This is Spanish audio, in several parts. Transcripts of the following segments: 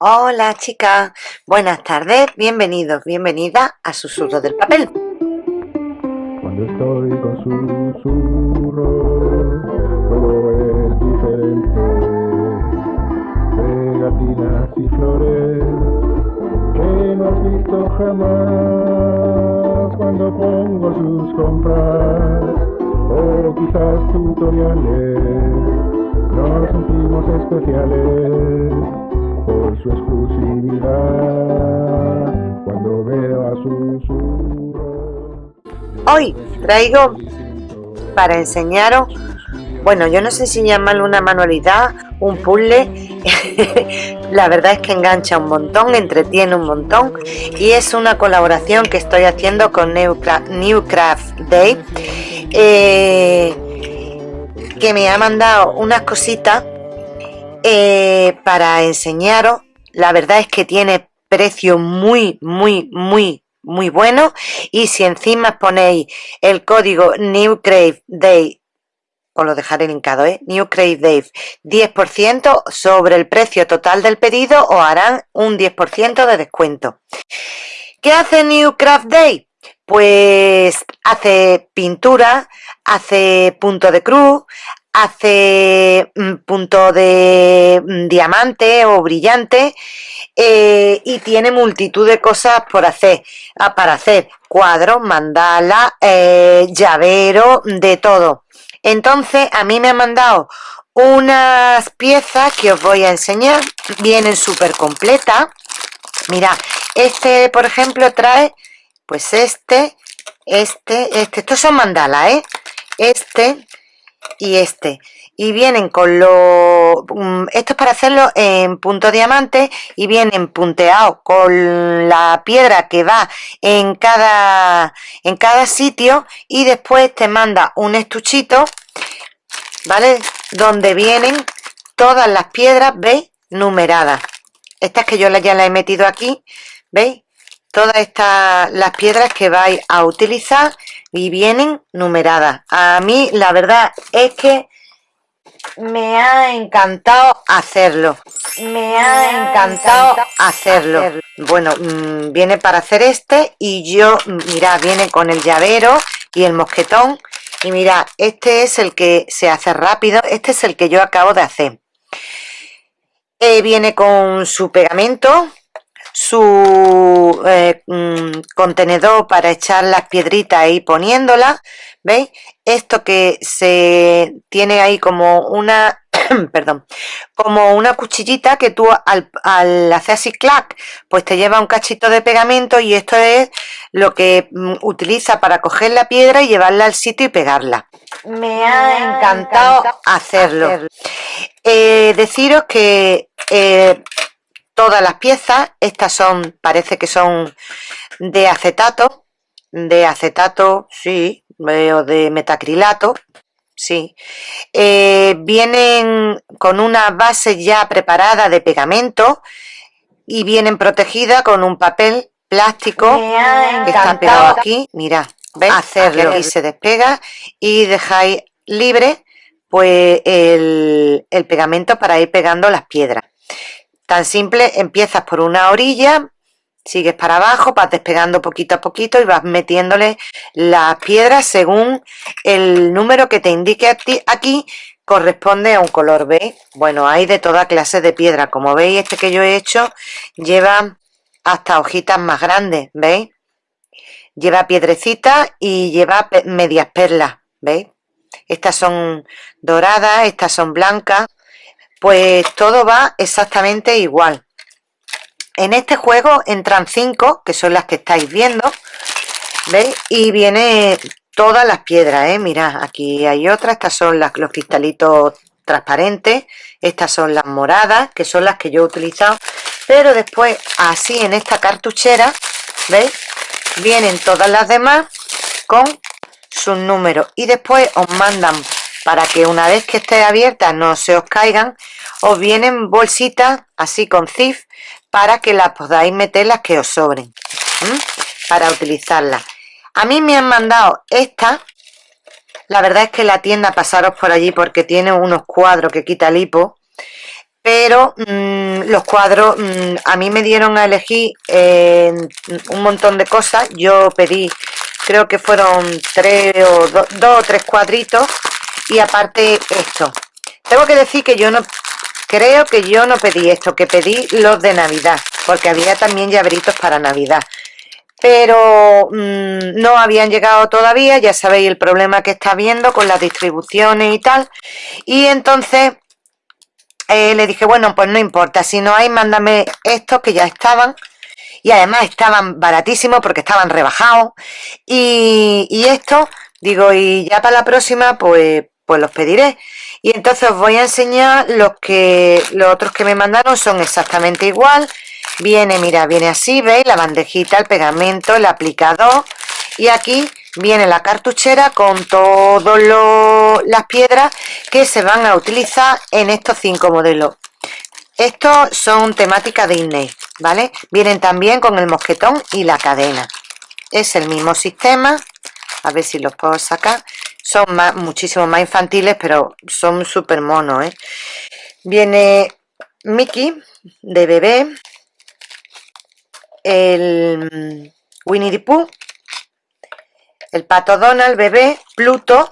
Hola chicas, buenas tardes, bienvenidos, bienvenida a Susurro del Papel. Cuando estoy con susurros, todo es diferente. Pegatinas y flores que no has visto jamás cuando pongo sus compras o quizás tutoriales. Nos sentimos especiales por su exclusividad cuando veo a susurros. Hoy traigo para enseñaros, bueno, yo no sé si llamarlo una manualidad, un puzzle, la verdad es que engancha un montón, entretiene un montón y es una colaboración que estoy haciendo con Newcraft, Newcraft Day eh, que me ha mandado unas cositas eh, para enseñaros. La verdad es que tiene precio muy, muy, muy, muy bueno. Y si encima ponéis el código NewCraveDay, os lo dejaré linkado, ¿eh? NewCraveDay, 10% sobre el precio total del pedido, os harán un 10% de descuento. ¿Qué hace Newcraft Day? Pues hace pintura, hace punto de cruz, hace punto de mm, diamante o brillante eh, y tiene multitud de cosas por hacer ah, para hacer cuadros, mandala, eh, llavero, de todo. Entonces a mí me han mandado unas piezas que os voy a enseñar, vienen súper completas. Mira, este por ejemplo trae pues este, este, este, estos son mandalas, ¿eh? Este, y este. Y vienen con los mm, esto es para hacerlo en punto diamante y vienen punteados con la piedra que va en cada en cada sitio y después te manda un estuchito vale donde vienen todas las piedras veis numeradas. Estas que yo ya las he metido aquí veis todas estas las piedras que vais a utilizar y vienen numeradas. A mí la verdad es que me ha encantado hacerlo. Me ha encantado hacerlo. bueno mm, viene para hacer este y yo mira viene con el llavero y el mosquetón. Y mira este es el que se hace rápido este es el que yo acabo de hacer. Eh, viene con su pegamento su eh, mm, contenedor para echar las piedritas y poniéndolas ¿veis? esto que se tiene ahí como una perdón como una cuchillita que tú al, al, hacer así clac pues te lleva un cachito de pegamento y esto es lo que mm, utiliza para coger la piedra y llevarla al sitio y pegarla. Me ha encantado hacerlo, eh, deciros que eh, todas las piezas. Estas son, parece que son de acetato, de acetato, sí, o de metacrilato, sí. Eh, vienen con una base ya preparada de pegamento y vienen protegidas con un papel plástico que está pegado aquí. Mira, ¿ves? Hacerlo y se despega y dejáis libre pues el, el pegamento para ir pegando las piedras. Tan simple, empiezas por una orilla, sigues para abajo, vas despegando poquito a poquito y vas metiéndole las piedras según el número que te indique aquí corresponde a un color, ¿veis? Bueno, hay de toda clase de piedra, como veis este que yo he hecho lleva hasta hojitas más grandes, ¿veis? Lleva piedrecitas y lleva medias perlas, ¿veis? Estas son doradas, estas son blancas, pues todo va exactamente igual. En este juego entran cinco, que son las que estáis viendo, ¿veis? Y viene todas las piedras, ¿eh? Mirad, aquí hay otra, estas son los cristalitos transparentes, estas son las moradas, que son las que yo he utilizado, pero después, así en esta cartuchera, ¿veis? Vienen todas las demás con sus números y después os mandan para que una vez que esté abierta no se os caigan, os vienen bolsitas así con zif para que las podáis meter las que os sobren, para utilizarlas. A mí me han mandado esta, la verdad es que la tienda pasaros por allí porque tiene unos cuadros que quita el hipo, pero mm, los cuadros mm, a mí me dieron a elegir eh, un montón de cosas. Yo pedí creo que fueron tres o dos o tres cuadritos y aparte esto tengo que decir que yo no creo que yo no pedí esto que pedí los de navidad porque había también llaveritos para navidad. Pero mm, no habían llegado todavía, ya sabéis el problema que está habiendo con las distribuciones y tal, y entonces eh, le dije, bueno, pues no importa, si no hay, mándame estos que ya estaban, y además estaban baratísimos porque estaban rebajados, y, y estos, digo, y ya para la próxima, pues, pues los pediré. Y entonces os voy a enseñar los que los otros que me mandaron son exactamente igual, Viene, mira, viene así, ¿veis? La bandejita, el pegamento, el aplicador. Y aquí viene la cartuchera con todas las piedras que se van a utilizar en estos cinco modelos. Estos son temática Disney, ¿vale? Vienen también con el mosquetón y la cadena. Es el mismo sistema. A ver si los puedo sacar. Son muchísimo más infantiles, pero son súper monos, ¿eh? Viene Mickey de bebé el Winnie the Pooh, el Pato Donald, bebé, Pluto,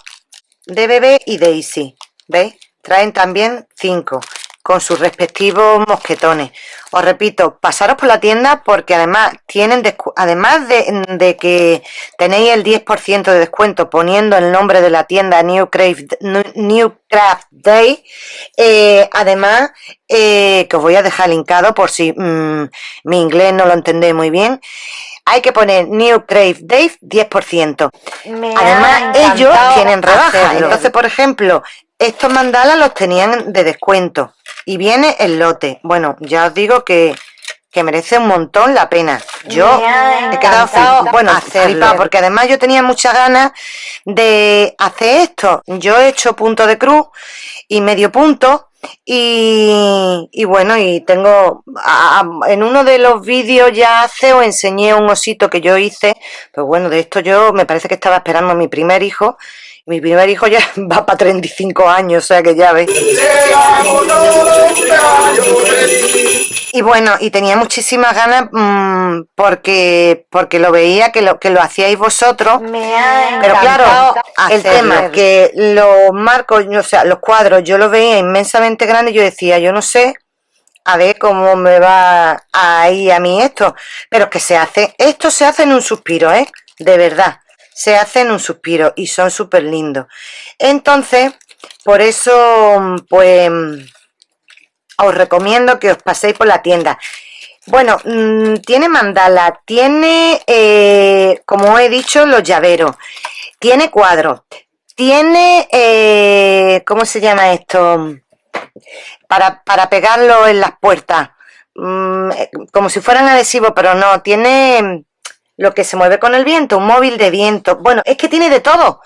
de bebé y Daisy. ¿Veis? Traen también cinco con sus respectivos mosquetones. Os repito, pasaros por la tienda porque además tienen además de, que tenéis el 10% de descuento poniendo el nombre de la tienda New Craft, New Craft Day, eh, además eh, que os voy a dejar linkado por si mm, mi inglés no lo entendéis muy bien, hay que poner New Craft Day 10%. Además, ellos tienen rebaja. Entonces, por ejemplo, estos mandalas los tenían de descuento y viene el lote. Bueno, ya os digo que, merece un montón la pena. Yo he quedado bueno, flipado, porque además yo tenía muchas ganas de hacer esto. Yo he hecho punto de cruz y medio punto y, y, bueno, y tengo en uno de los vídeos ya hace os enseñé un osito que yo hice, pues bueno, de esto yo me parece que estaba esperando a mi primer hijo mi primer hijo ya va para 35 años, o sea que ya veis. Y bueno, y tenía muchísimas ganas mmm, porque porque lo veía que lo que lo hacíais vosotros. pero claro, el tema que los marcos, o sea, los cuadros, yo los veía inmensamente grandes, yo decía, yo no sé a ver cómo me va a ir a mí esto. Pero que se hace, esto se hace en un suspiro, ¿eh? De verdad se hacen un suspiro y son súper lindos. Entonces, por eso, pues, os recomiendo que os paséis por la tienda. Bueno, mm, tiene mandala, tiene, eh, como he dicho, los llaveros, tiene cuadros, tiene, eh, ¿cómo se llama esto? Para, para pegarlo en las puertas, mm, eh, como si fueran adhesivos, pero no, tiene lo que se mueve con el viento, un móvil de viento. Bueno, es que tiene de todo.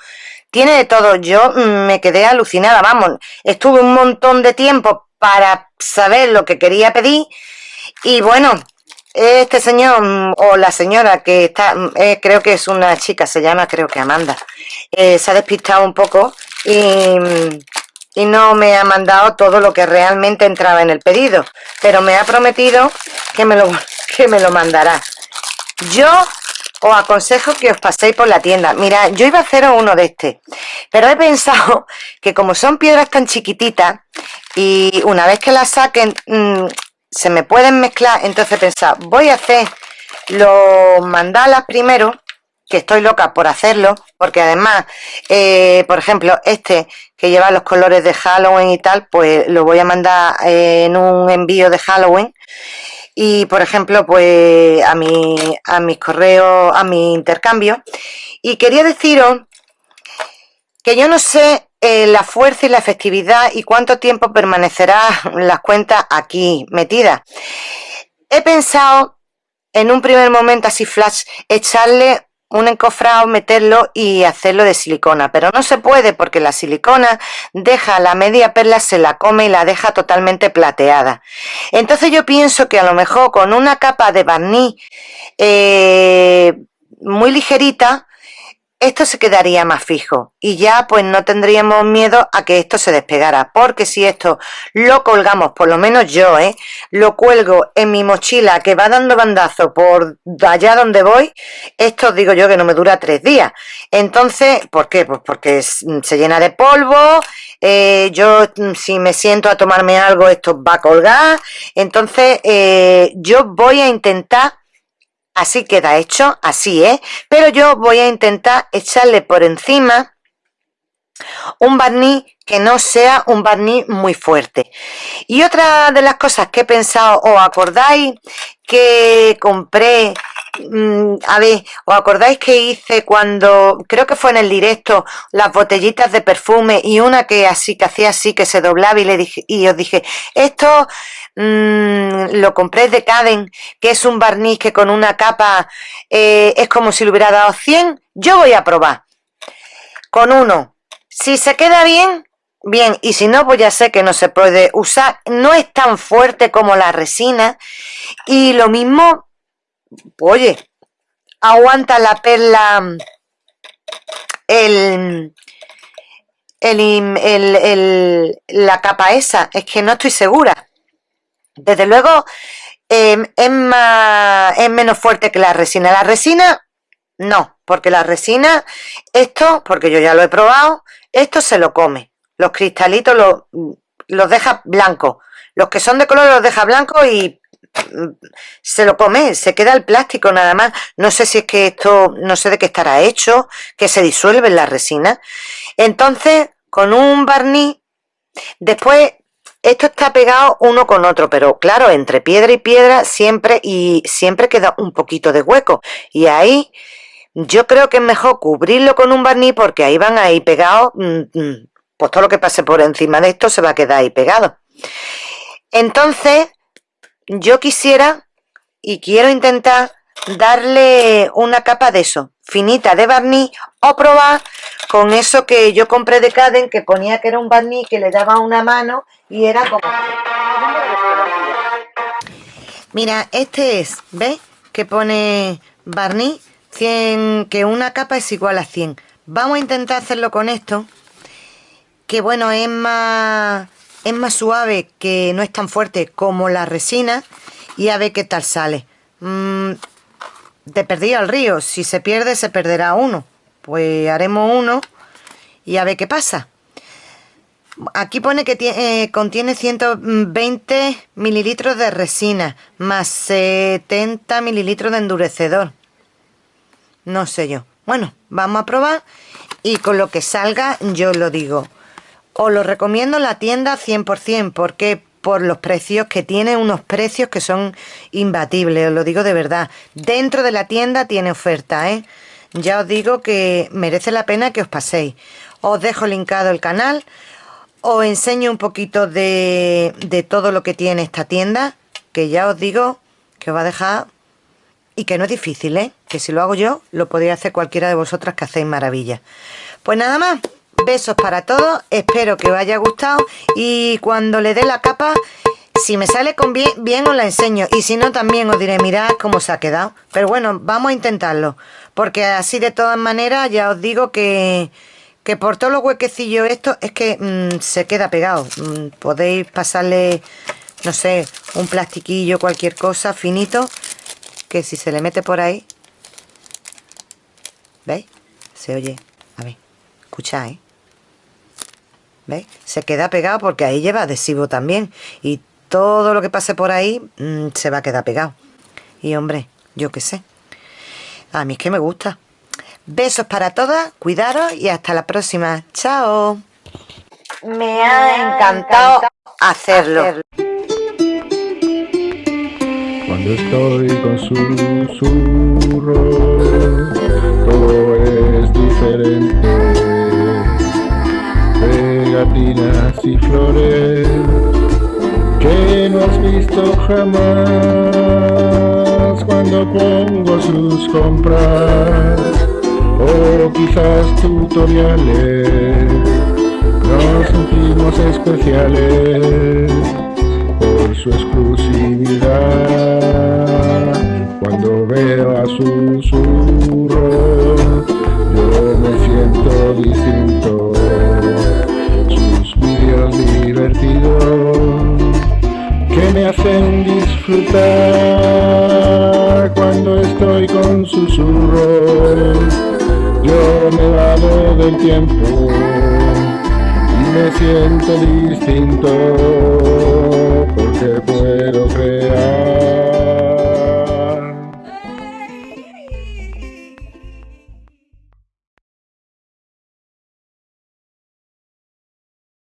Tiene de todo. Yo mm, me quedé alucinada, vamos. Estuve un montón de tiempo para saber lo que quería pedir. Y bueno, este señor mm, o la señora que está, mm, eh, creo que es una chica, se llama creo que Amanda, eh, se ha despistado un poco y, y no me ha mandado todo lo que realmente entraba en el pedido. Pero me ha prometido que me lo, que me lo mandará. Yo os aconsejo que os paséis por la tienda. Mira, yo iba a hacer uno de este, pero he pensado que como son piedras tan chiquititas y una vez que las saquen mm, se me pueden mezclar, entonces he pensado, voy a hacer los mandalas primero, que estoy loca por hacerlo, porque además, eh, por ejemplo, este que lleva los colores de Halloween y tal, pues lo voy a mandar en un envío de Halloween y por ejemplo pues a mi a mis correos a mi intercambio. Y quería deciros que yo no sé eh, la fuerza y la efectividad y cuánto tiempo permanecerá las cuentas aquí metidas. He pensado en un primer momento así flash echarle un encofrado, meterlo y hacerlo de silicona, pero no se puede porque la silicona deja la media perla, se la come y la deja totalmente plateada. Entonces yo pienso que a lo mejor con una capa de barniz eh, muy ligerita, esto se quedaría más fijo y ya pues no tendríamos miedo a que esto se despegara porque si esto lo colgamos, por lo menos yo, ¿eh? lo cuelgo en mi mochila que va dando bandazo por allá donde voy, esto digo yo que no me dura tres días. Entonces, ¿por qué? Pues porque se llena de polvo, eh, yo si me siento a tomarme algo esto va a colgar, entonces eh, yo voy a intentar Así queda hecho, así es. Pero yo voy a intentar echarle por encima un barniz que no sea un barniz muy fuerte. Y otra de las cosas que he pensado, ¿os acordáis que compré? Mm, a ver, ¿os acordáis que hice cuando, creo que fue en el directo, las botellitas de perfume y una que así, que hacía así, que se doblaba y le dije, y os dije, esto Mm, lo compré de Caden, que es un barniz que con una capa eh, es como si le hubiera dado 100. Yo voy a probar con uno. Si se queda bien, bien. Y si no, pues ya sé que no se puede usar. No es tan fuerte como la resina. Y lo mismo, oye, aguanta la perla el, el, la capa esa. Es que no estoy segura. Desde luego em, es, más, es menos fuerte que la resina. La resina, no, porque la resina, esto, porque yo ya lo he probado, esto se lo come. Los cristalitos los, los deja blancos. Los que son de color los deja blancos y se lo come, se queda el plástico nada más. No sé si es que esto, no sé de qué estará hecho, que se disuelve en la resina. Entonces, con un barniz, después esto está pegado uno con otro, pero claro, entre piedra y piedra siempre y siempre queda un poquito de hueco. Y ahí yo creo que es mejor cubrirlo con un barniz porque ahí van ahí pegados, mm, mm, pues todo lo que pase por encima de esto se va a quedar ahí pegado. Entonces, yo quisiera y quiero intentar darle una capa de eso, finita de barniz o probar con eso que yo compré de Caden que ponía que era un barniz que le daba una mano y era como... Mira, este es, ¿ves? Que pone barniz 100, que una capa es igual a 100. Vamos a intentar hacerlo con esto, que bueno, es más, es más suave, que no es tan fuerte como la resina, y a ver qué tal sale. Mm, te perdí al río, si se pierde se perderá uno. Pues haremos uno y a ver qué pasa. Aquí pone que eh, contiene 120 mililitros de resina más 70 mililitros de endurecedor. No sé yo. Bueno, vamos a probar y con lo que salga yo lo digo. Os lo recomiendo en la tienda 100% porque por los precios que tiene, unos precios que son imbatibles, os lo digo de verdad. Dentro de la tienda tiene oferta, ¿eh? Ya os digo que merece la pena que os paséis. Os dejo linkado el canal, os enseño un poquito de, de todo lo que tiene esta tienda, que ya os digo que os va a dejar y que no es difícil, ¿eh? Que si lo hago yo, lo podría hacer cualquiera de vosotras que hacéis maravillas. Pues nada más, Besos para todos, espero que os haya gustado y cuando le dé la capa, si me sale con bien, os la enseño y si no también os diré, mirad cómo se ha quedado. Pero bueno, vamos a intentarlo, porque así de todas maneras ya os digo que, que por todos los huequecillos esto es que mm, se queda pegado. Mm, podéis pasarle, no sé, un plastiquillo, cualquier cosa finito, que si se le mete por ahí, ¿veis? Se oye, a ver, escucháis. Se queda pegado porque ahí lleva adhesivo también. Y todo lo que pase por ahí mm, se va a quedar pegado. Y hombre, yo qué sé. A mí es que me gusta. Besos para todas, cuidaros y hasta la próxima. Chao. Me ha encantado hacerlo. Cuando estoy con susurro, todo es diferente pegatinas y flores que no has visto jamás cuando pongo sus compras o quizás tutoriales nos sentimos especiales por su exclusividad cuando veo a susurro yo distinto. hacen disfrutar cuando estoy con susurros. Yo me vado del tiempo y me siento distinto porque puedo crear.